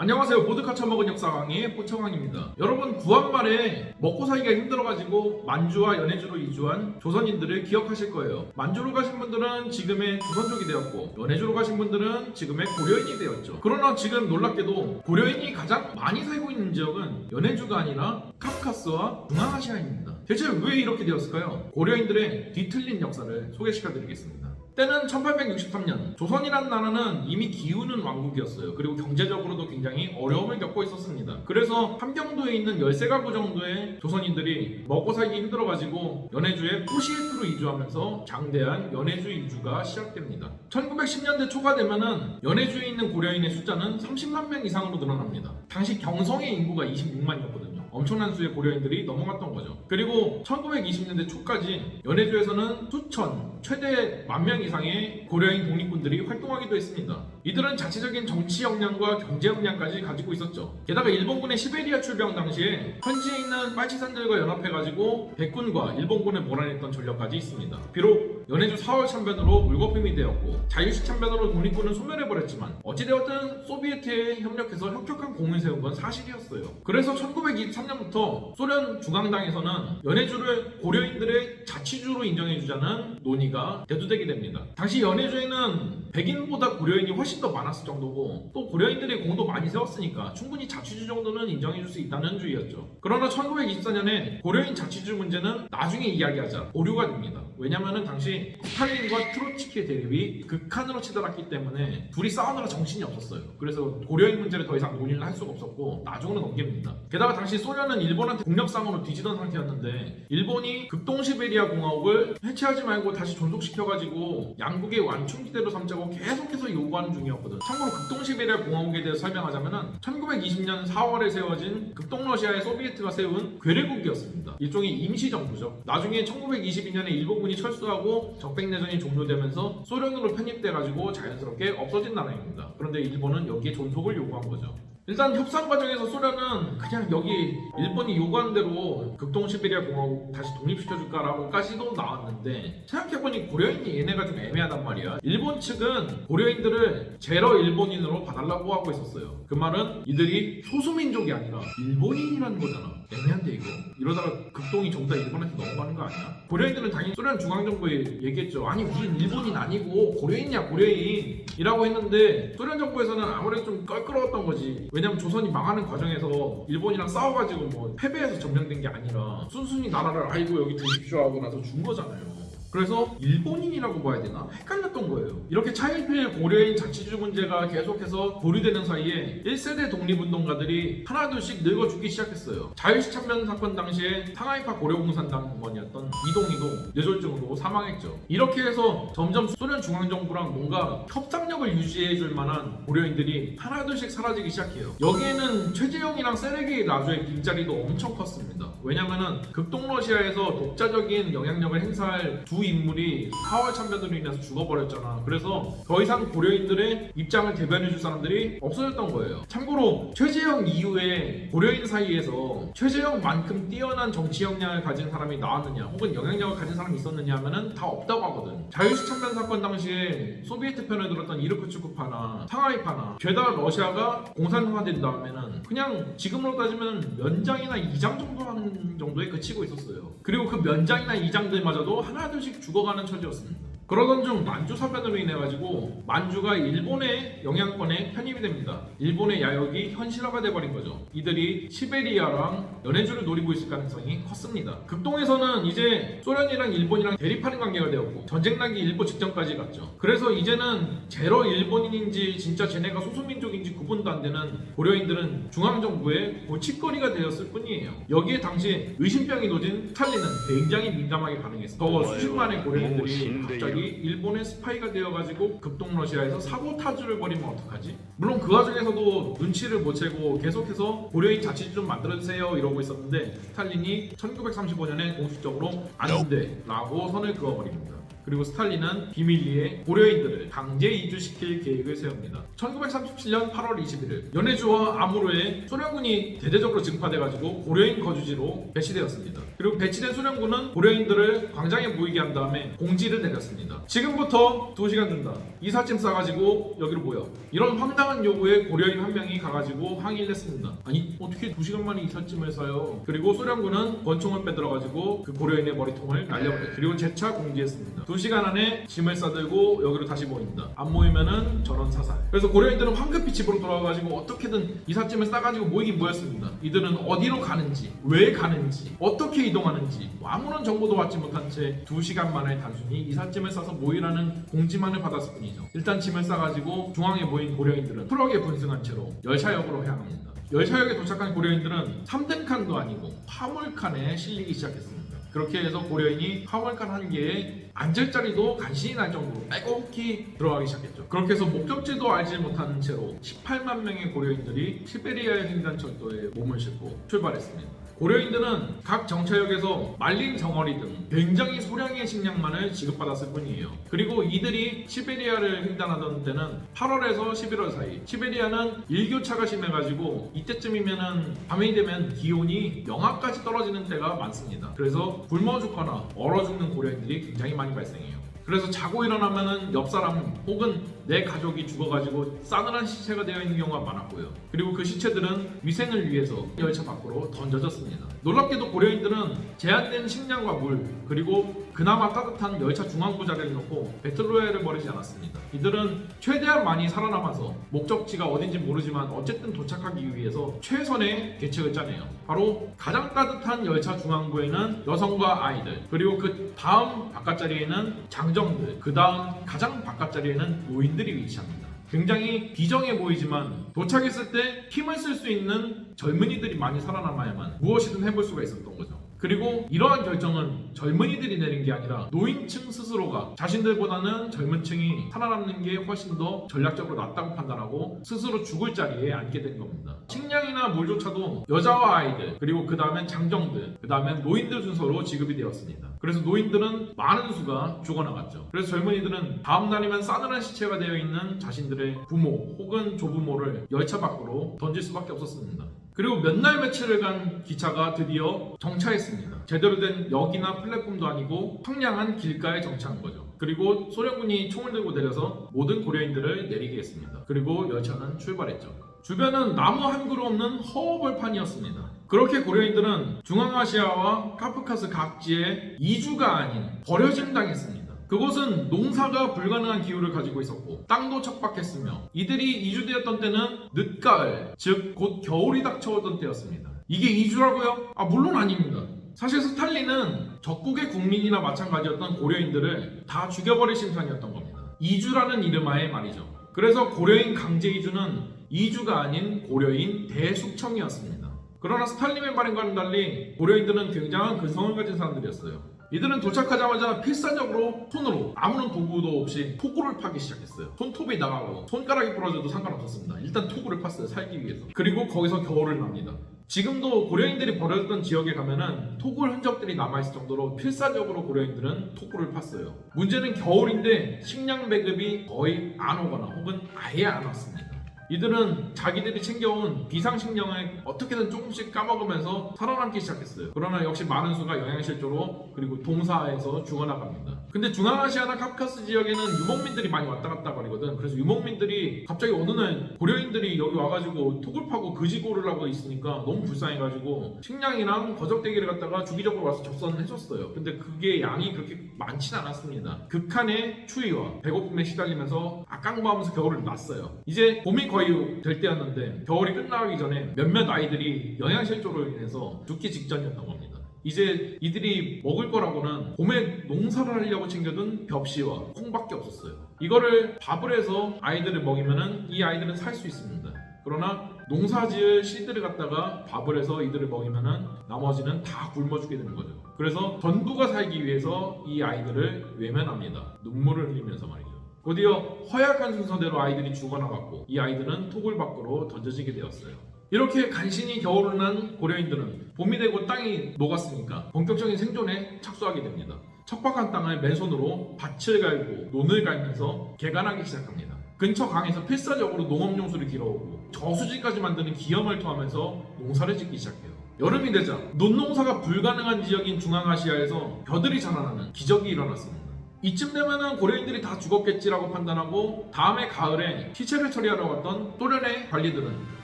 안녕하세요. 보드카 처먹은 역사 강의 포청왕입니다. 여러분 구한 말에 먹고 살기가 힘들어가지고 만주와 연해주로 이주한 조선인들을 기억하실 거예요. 만주로 가신 분들은 지금의 조선족이 되었고 연해주로 가신 분들은 지금의 고려인이 되었죠. 그러나 지금 놀랍게도 고려인이 가장 많이 살고 있는 지역은 연해주가 아니라 카카스와 중앙아시아입니다. 대체 왜 이렇게 되었을까요? 고려인들의 뒤틀린 역사를 소개시켜드리겠습니다. 때는 1863년 조선이라는 나라는 이미 기우는 왕국이었어요. 그리고 경제적으로도 굉장히 어려움을 겪고 있었습니다. 그래서 함경도에 있는 13가구 정도의 조선인들이 먹고 살기 힘들어가지고 연해주에 포시에트로 이주하면서 장대한 연해주 이주가 시작됩니다. 1910년대 초가 되면은 연해주에 있는 고려인의 숫자는 30만 명 이상으로 늘어납니다. 당시 경성의 인구가 26만이었거든요. 엄청난 수의 고려인들이 넘어갔던 거죠. 그리고 1920년대 초까지 연해주에서는 수천, 최대 만 명 이상의 고려인 독립군들이 활동하기도 했습니다. 이들은 자체적인 정치 역량과 경제 역량까지 가지고 있었죠. 게다가 일본군의 시베리아 출병 당시에 현지에 있는 빨치산들과 연합해가지고 백군과 일본군을 몰아냈던 전력까지 있습니다. 비록 연해주 4월 참변으로 물거품이 되었고 자유식 참변으로 독립군은 소멸해버렸지만 어찌되었든 소비에트에 협력해서 혁혁한 공을 세운 건 사실이었어요. 그래서 1923년부터 소련 중앙당에서는 연해주를 고려인들의 자치주로 인정해주자는 논의가 대두되게 됩니다. 당시 연해주에는 백인보다 고려인이 훨씬 더 많았을 정도고 또 고려인들이 공도 많이 세웠으니까 충분히 자치주 정도는 인정해줄 수 있다는 주의였죠. 그러나 1924년에 고려인 자치주 문제는 나중에 이야기하자 오류가 됩니다. 왜냐면은 당시 스탈린과 트로츠키의 대립이 극한으로 치달았기 때문에 둘이 싸우느라 정신이 없었어요. 그래서 고려인 문제를 더 이상 논의를 할 수가 없었고 나중으로 넘깁니다. 게다가 당시 소련은 일본한테 국력상으로 뒤지던 상태였는데 일본이 극동시베리아 공화국을 해체하지 말고 다시 존속시켜가지고 양국의 완충지대로 삼자고 계속해서 요구하는 중이었거든. 참고로 극동시베리아 공화국에 대해서 설명하자면은 1920년 4월에 세워진 극동러시아의 소비에트가 세운 괴뢰국이었습니다. 일종의 임시정부죠. 나중에 1922년에 일본군이 철수하고 적백내전이 종료되면서 소련으로 편입돼가지고 자연스럽게 없어진 나라입니다. 그런데 일본은 여기에 존속을 요구한 거죠. 일단 협상 과정에서 소련은 그냥 여기 일본이 요구한 대로 극동 시베리아 공화국 다시 독립시켜줄까라고까지도 나왔는데 생각해보니 고려인이 얘네가 좀 애매하단 말이야. 일본 측은 고려인들을 제러 일본인으로 봐달라고 하고 있었어요. 그 말은 이들이 소수민족이 아니라 일본인이라는 거잖아. 애매한데 이거. 이러다가 극동이 정다 일본한테 넘어가는 거 아니야? 고려인들은 당연히 소련 중앙정부에 얘기했죠. 아니 우린 일본인 아니고 고려인이야 고려인. 이라고 했는데 소련 정부에서는 아무래도 좀 껄끄러웠던 거지 왜냐면 조선이 망하는 과정에서 일본이랑 싸워가지고 뭐 패배해서 점령된 게 아니라 순순히 나라를 아이고 여기 드십시오 하고 나서 준 거잖아요 그래서 일본인이라고 봐야 되나? 헷갈렸던 거예요. 이렇게 차일피일 고려인 자치주 문제가 계속해서 보류되는 사이에 1세대 독립운동가들이 하나둘씩 늙어 죽기 시작했어요. 자유식 참변 사건 당시에 상하이파 고려공산당원이었던 이동희도 뇌졸중으로 사망했죠. 이렇게 해서 점점 소련 중앙정부랑 뭔가 협상력을 유지해줄 만한 고려인들이 하나둘씩 사라지기 시작해요. 여기에는 최재형이랑 세르게이 라조의 빈자리도 엄청 컸습니다. 왜냐면은 극동러시아에서 독자적인 영향력을 행사할 두 인물이 4월 참변으로 인해서 죽어버렸잖아. 그래서 더 이상 고려인들의 입장을 대변해줄 사람들이 없어졌던 거예요. 참고로 최재형 이후에 고려인 사이에서 최재형만큼 뛰어난 정치 역량을 가진 사람이 나왔느냐, 혹은 영향력을 가진 사람이 있었느냐 하면은 다 없다고 하거든. 자유식 참변 사건 당시에 소비에트 편을 들었던 이르크츠크파나 상하이파나 죄다 러시아가 공산화된 다음에는 그냥 지금으로 따지면 면장이나 이장 정도 하는 정도에 그치고 있었어요. 그리고 그 면장이나 이장들마저도 하나둘씩 죽어가는 처지였습니다. 그러던 중 만주 사변으로 인해 가지고 만주가 일본의 영향권에 편입이 됩니다. 일본의 야욕이 현실화가 돼버린 거죠. 이들이 시베리아랑 연해주를 노리고 있을 가능성이 컸습니다. 극동에서는 이제 소련이랑 일본이랑 대립하는 관계가 되었고 전쟁 나기 일보 직전까지 갔죠. 그래서 이제는 재러 일본인인지 진짜 쟤네가 소수민족인지 구분 도 안 되는 고려인들은 중앙정부의 골칫거리가 되었을 뿐이에요. 여기에 당시 의심병이 도진 스탈린은 굉장히 민감하게 반응했어요. 저 수십만의 고려인들이 갑자기 일본의 스파이가 되어가지고 극동러시아에서 사보타주를 벌이면 어떡하지? 물론 그 와중에서도 눈치를 못 채고 계속해서 고려인 자치주 좀 만들어주세요 이러고 있었는데 스탈린이 1935년에 공식적으로 안 돼 라고 선을 그어버립니다. 그리고 스탈린은 비밀리에 고려인들을 강제 이주시킬 계획을 세웁니다. 1937년 8월 21일 연해주와 아무르에 소련군이 대대적으로 증파돼가지고 고려인 거주지로 배치되었습니다. 그리고 배치된 소련군은 고려인들을 광장에 모이게 한 다음에 공지를 내렸습니다. 지금부터 2시간 준다. 이삿짐 싸가지고 여기로 모여. 이런 황당한 요구에 고려인 한 명이 가가지고 항의를 했습니다. 아니 어떻게 2시간 만에 이삿짐을 싸요? 그리고 소련군은 권총을 빼들어가지고 그 고려인의 머리통을 날려버려요. 그리고 재차 공지했습니다. 2시간 안에 짐을 싸들고 여기로 다시 모인다. 안 모이면은 전원 사살. 그래서 고려인들은 황급히 집으로 돌아가가지고 어떻게든 이삿짐을 싸가지고 모이긴 모였습니다. 이들은 어디로 가는지, 왜 가는지, 어떻게 이동하는지 뭐 아무런 정보도 받지 못한 채 2시간 만에 단순히 이삿짐을 싸서 모이라는 공지만을 받았을 뿐이죠. 일단 짐을 싸가지고 중앙에 모인 고려인들은 트럭에 분승한 채로 열차역으로 향합니다. 열차역에 도착한 고려인들은 3등 칸도 아니고 화물칸에 실리기 시작했습니다. 그렇게 해서 고려인이 화물칸 한 개에 앉을 자리도 간신히 날 정도로 빼곡히 들어가기 시작했죠. 그렇게 해서 목적지도 알지 못하는 채로 18만 명의 고려인들이 시베리아의 횡단철도에 몸을 싣고 출발했습니다. 고려인들은 각 정차역에서 말린 정어리 등 굉장히 소량의 식량만을 지급받았을 뿐이에요. 그리고 이들이 시베리아를 횡단하던 때는 8월에서 11월 사이. 시베리아는 일교차가 심해가지고 이때쯤이면은 밤이 되면 기온이 영하까지 떨어지는 때가 많습니다. 그래서 굶어 죽거나 얼어 죽는 고려인들이 굉장히 많이 발생해요. 그래서 자고 일어나면은 옆 사람 혹은 내 가족이 죽어가지고 싸늘한 시체가 되어 있는 경우가 많았고요. 그리고 그 시체들은 위생을 위해서 열차 밖으로 던져졌습니다. 놀랍게도 고려인들은 제한된 식량과 물 그리고 그나마 따뜻한 열차 중앙부 자리를 놓고 배틀로얄을 벌이지 않았습니다. 이들은 최대한 많이 살아남아서 목적지가 어딘지 모르지만 어쨌든 도착하기 위해서 최선의 계책을 짜내요. 바로 가장 따뜻한 열차 중앙부에는 여성과 아이들 그리고 그 다음 바깥자리에는 장정들 그 다음 가장 바깥자리에는 노인들이 위치합니다. 굉장히 비정해 보이지만 도착했을 때 힘을 쓸 수 있는 젊은이들이 많이 살아남아야만 무엇이든 해볼 수가 있었던 거죠. 그리고 이러한 결정은 젊은이들이 내린 게 아니라 노인층 스스로가 자신들보다는 젊은 층이 살아남는 게 훨씬 더 전략적으로 낫다고 판단하고 스스로 죽을 자리에 앉게 된 겁니다. 식량이나 물조차도 여자와 아이들 그리고 그 다음엔 장정들 그 다음엔 노인들 순서로 지급이 되었습니다. 그래서 노인들은 많은 수가 죽어나갔죠. 그래서 젊은이들은 다음 날이면 싸늘한 시체가 되어 있는 자신들의 부모 혹은 조부모를 열차 밖으로 던질 수밖에 없었습니다. 그리고 몇 날 며칠을 간 기차가 드디어 정차했습니다. 제대로 된 역이나 플랫폼도 아니고 황량한 길가에 정차한 거죠. 그리고 소련군이 총을 들고 내려서 모든 고려인들을 내리게 했습니다. 그리고 열차는 출발했죠. 주변은 나무 한 그루 없는 허벌판이었습니다. 그렇게 고려인들은 중앙아시아와 카프카스 각지에 이주가 아닌 버려짐 당했습니다. 그곳은 농사가 불가능한 기후를 가지고 있었고 땅도 척박했으며 이들이 이주되었던 때는 늦가을 즉 곧 겨울이 닥쳐오던 때였습니다. 이게 이주라고요? 아 물론 아닙니다. 사실 스탈린은 적국의 국민이나 마찬가지였던 고려인들을 다 죽여버릴 심산이었던 겁니다. 이주라는 이름하에 말이죠. 그래서 고려인 강제 이주는 이주가 아닌 고려인 대숙청이었습니다. 그러나 스탈린의 발행과는 달리 고려인들은 굉장한 근성을 가진 사람들이었어요. 이들은 도착하자마자 필사적으로 손으로 아무런 도구도 없이 토구를 파기 시작했어요. 손톱이 나가고 손가락이 부러져도 상관없었습니다. 일단 토구를 팠어요. 살기 위해서. 그리고 거기서 겨울을 납니다. 지금도 고려인들이 버려졌던 지역에 가면은 토굴 흔적들이 남아있을 정도로 필사적으로 고려인들은 토굴을 팠어요. 문제는 겨울인데 식량 배급이 거의 안 오거나 혹은 아예 안 왔습니다. 이들은 자기들이 챙겨온 비상식량을 어떻게든 조금씩 까먹으면서 살아남기 시작했어요. 그러나 역시 많은 수가 영양실조로 그리고 동사에서 죽어나갑니다. 근데 중앙아시아나 카프카스 지역에는 유목민들이 많이 왔다 갔다 거리거든. 그래서 유목민들이 갑자기 어느 날 고려인들이 여기 와가지고 톡을 파고 그지고를 하고 있으니까 너무 불쌍해가지고 식량이랑 거적대기를 갖다가 주기적으로 와서 접선해줬어요. 근데 그게 양이 그렇게 많진 않았습니다. 극한의 추위와 배고픔에 시달리면서 악강무하면서 겨울을 났어요. 이제 봄이 거의 될 때였는데 겨울이 끝나기 전에 몇몇 아이들이 영양실조로 인해서 죽기 직전이었던 겁니다. 이제 이들이 먹을 거라고는 봄에 농사를 하려고 챙겨둔 벽시와 콩밖에 없었어요. 이거를 밥을 해서 아이들을 먹이면은 이 아이들은 살 수 있습니다. 그러나 농사지을 씨들을 갖다가 밥을 해서 이들을 먹이면은 나머지는 다 굶어 죽게 되는 거죠. 그래서 전부가 살기 위해서 이 아이들을 외면합니다. 눈물을 흘리면서 말이죠. 곧이어 허약한 순서대로 아이들이 죽어나갔고 이 아이들은 토굴 밖으로 던져지게 되었어요. 이렇게 간신히 겨울을 난 고려인들은 봄이 되고 땅이 녹았으니까 본격적인 생존에 착수하게 됩니다. 척박한 땅을 맨손으로 밭을 갈고 논을 갈면서 개간하기 시작합니다. 근처 강에서 필사적으로 농업용수를 길어오고 저수지까지 만드는 기염을 토하면서 농사를 짓기 시작해요. 여름이 되자 논농사가 불가능한 지역인 중앙아시아에서 벼들이 자라나는 기적이 일어났습니다. 이쯤 되면은 고려인들이 다 죽었겠지라고 판단하고 다음해 가을에 시체를 처리하러 갔던 소련의 관리들은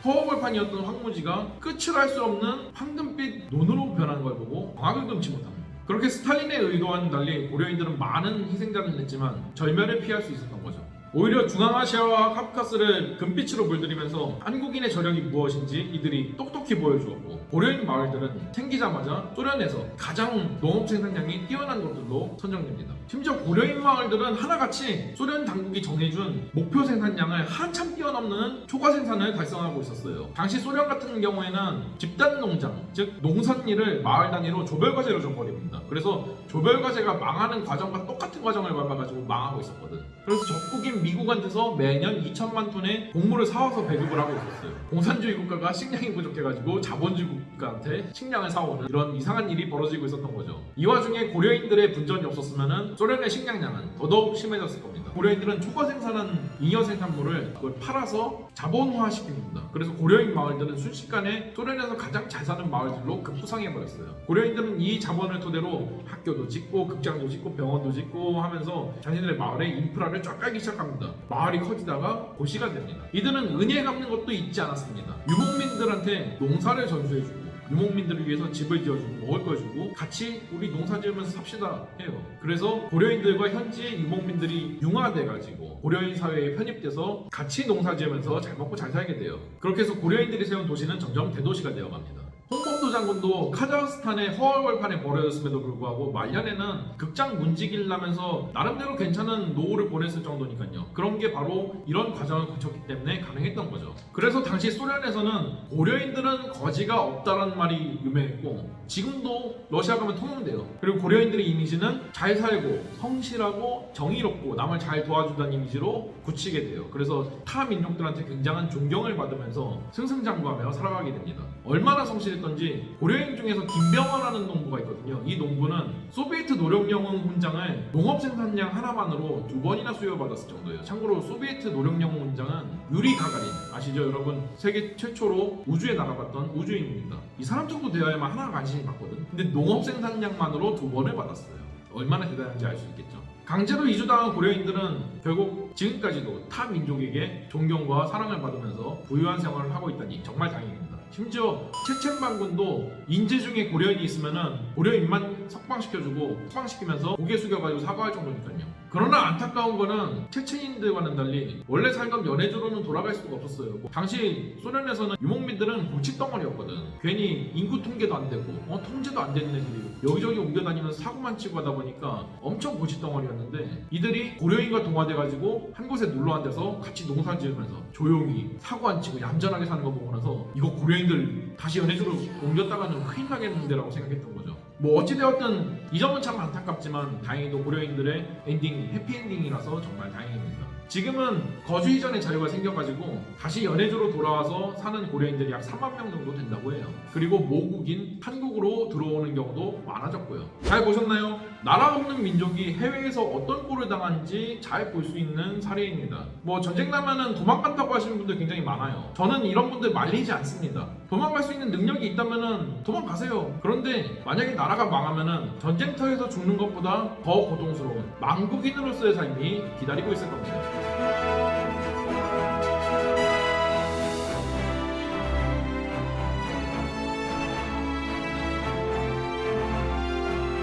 허허벌판이었던 황무지가 끝을 알 수 없는 황금빛 논으로 변하는 걸 보고 광학을 금치 못합니다. 그렇게 스탈린의 의도와는 달리 고려인들은 많은 희생자를 냈지만 절멸을 피할 수 있었던 거죠. 오히려 중앙아시아와 카프카스를 금빛으로 물들이면서 한국인의 저력이 무엇인지 이들이 똑똑히 보여주었고 고려인 마을들은 생기자마자 소련에서 가장 농업 생산량이 뛰어난 곳들로 선정됩니다. 심지어 고려인 마을들은 하나같이 소련 당국이 정해준 목표 생산량을 한참 뛰어넘는 초과 생산을 달성하고 있었어요. 당시 소련 같은 경우에는 집단 농장, 즉 농산일을 마을 단위로 조별과제로 줘버립니다. 그래서 조별과제가 망하는 과정과 똑같은 과정을 밟아가지고 망하고 있었거든. 그래서 적국인 미국한테서 매년 2천만 톤의 곡물을 사와서 배급을 하고 있었어요. 공산주의 국가가 식량이 부족해가지고 자본주의 국가한테 식량을 사오는 이런 이상한 일이 벌어지고 있었던 거죠. 이 와중에 고려인들의 분전이 없었으면 소련의 식량량은 더더욱 심해졌을 겁니다. 고려인들은 초과 생산한 잉여 생산물을 그걸 팔아서 자본화 시킵니다. 그래서 고려인 마을들은 순식간에 소련에서 가장 잘 사는 마을들로 급부상해버렸어요. 고려인들은 이 자본을 토대로 학교도 짓고 극장도 짓고 병원도 짓고 하면서 자신들의 마을의 인프라를 쫙 깔기 시작합니다. 마을이 커지다가 고시가 됩니다. 이들은 은혜 갚는 것도 잊지 않았습니다. 유목민들한테 농사를 전수해주고 유목민들을 위해서 집을 지어주고 먹을 걸 주고 같이 우리 농사 지으면서 삽시다 해요. 그래서 고려인들과 현지의 유목민들이 융화돼가지고 고려인 사회에 편입돼서 같이 농사 지으면서 잘 먹고 잘 살게 돼요. 그렇게 해서 고려인들이 세운 도시는 점점 대도시가 되어갑니다. 홍범도 장군도 카자흐스탄의 허얼벌판에 버려졌음에도 불구하고 말년에는 극장 문지기를 하면서 나름대로 괜찮은 노후를 보냈을 정도니까요. 그런 게 바로 이런 과정을 거쳤기 때문에 가능했던 거죠. 그래서 당시 소련에서는 고려인들은 거지가 없다라는 말이 유명했고 지금도 러시아 가면 통용돼요. 그리고 고려인들의 이미지는 잘 살고 성실하고 정의롭고 남을 잘 도와준다는 이미지로 굳히게 돼요. 그래서 타 민족들한테 굉장한 존경을 받으면서 승승장구하며 살아가게 됩니다. 얼마나 성실 했던지 고려인 중에서 김병화라는 농부가 있거든요. 이 농부는 소비에트 노력영웅 훈장을 농업 생산량 하나만으로 두 번이나 수여받았을 정도예요. 참고로 소비에트 노력영웅 훈장은 유리 가가린 아시죠 여러분? 세계 최초로 우주에 날아갔던 우주인입니다. 이 사람 정도 되어야만 하나 간신히 받거든. 근데 농업 생산량만으로 두 번을 받았어요. 얼마나 대단한지 알 수 있겠죠. 강제로 이주당한 고려인들은 결국 지금까지도 타 민족에게 존경과 사랑을 받으면서 부유한 생활을 하고 있다니 정말 다행입니다. 심지어 체첸 반군도 인재 중에 고려인이 있으면은 고려인만 석방시켜주고 석방시키면서 고개 숙여가지고 사과할 정도니까요. 그러나 안타까운 거는 체첸인들과는 달리 원래 살던 연해주로는 돌아갈 수가 없었어요. 뭐 당시 소련에서는 유목민들은 골칫덩어리였거든. 괜히 인구 통계도 안 되고 어, 통제도 안 되는 애들이 여기저기 옮겨다니면서 사고만 치고 하다 보니까 엄청 골칫덩어리였는데 이들이 고려인과 동화돼가지고 한 곳에 놀러 앉아서 같이 농사 지으면서 조용히 사고 안 치고 얌전하게 사는 거 보고 나서 이거 고려인들 다시 연해주로 옮겼다가는 큰일 나겠는데 라고 생각했던 거죠. 뭐 어찌되었든 이 점은 참 안타깝지만 다행히도 고려인들의 엔딩이 해피엔딩이라서 정말 다행입니다. 지금은 거주 이전의 자유가 생겨가지고 다시 연해주로 돌아와서 사는 고려인들이 약 3만 명 정도 된다고 해요. 그리고 모국인 한국으로 들어오는 경우도 많아졌고요. 잘 보셨나요? 나라 없는 민족이 해외에서 어떤 꼴을 당하는지 잘 볼 수 있는 사례입니다. 뭐 전쟁 나면은 도망간다고 하시는 분들 굉장히 많아요. 저는 이런 분들 말리지 않습니다. 도망갈 수 있는 능력이 있다면은 도망가세요. 그런데 만약에 나라가 망하면은 전쟁터에서 죽는 것보다 더 고통스러운 망국인으로서의 삶이 기다리고 있을 겁니다.